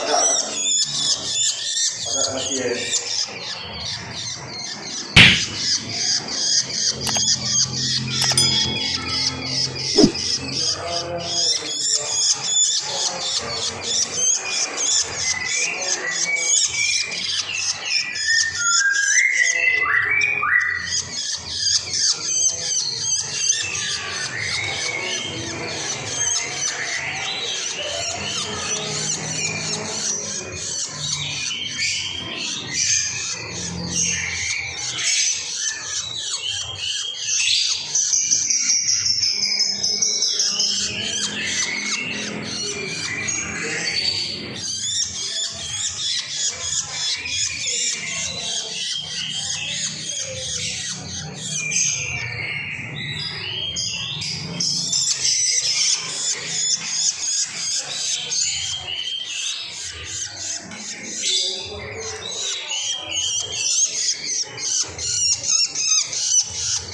ada ada masih ya Thank you.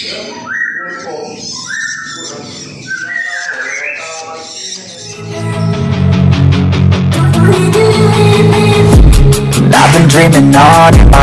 I've been dreaming all night